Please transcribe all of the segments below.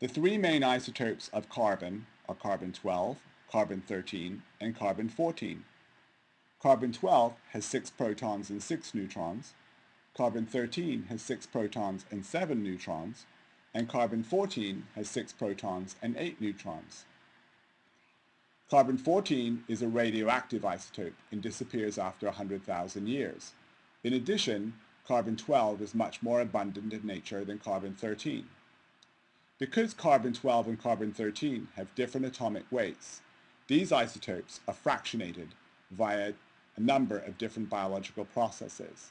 The three main isotopes of carbon are carbon-12, carbon-13, and carbon-14. Carbon-12 has 6 protons and 6 neutrons, carbon-13 has 6 protons and 7 neutrons, and carbon-14 has 6 protons and 8 neutrons. Carbon-14 is a radioactive isotope and disappears after 100,000 years. In addition, carbon-12 is much more abundant in nature than carbon-13. Because carbon-12 and carbon-13 have different atomic weights, these isotopes are fractionated via a number of different biological processes.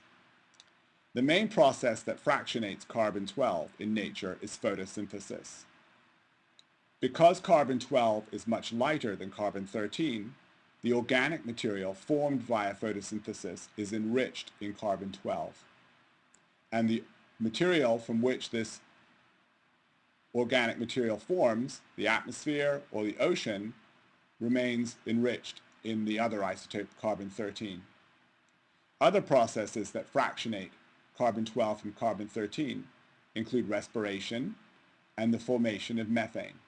The main process that fractionates carbon-12 in nature is photosynthesis. Because carbon-12 is much lighter than carbon-13, the organic material formed via photosynthesis is enriched in carbon-12. And the material from which this organic material forms, the atmosphere or the ocean, remains enriched in the other isotope carbon-13. Other processes that fractionate carbon-12 from carbon-13 include respiration and the formation of methane.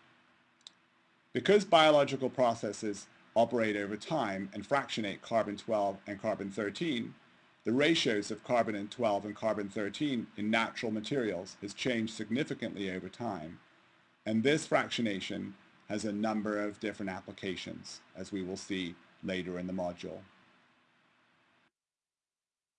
Because biological processes operate over time and fractionate carbon-12 and carbon-13, the ratios of carbon-12 and carbon-13 in natural materials has changed significantly over time, and this fractionation has a number of different applications, as we will see later in the module.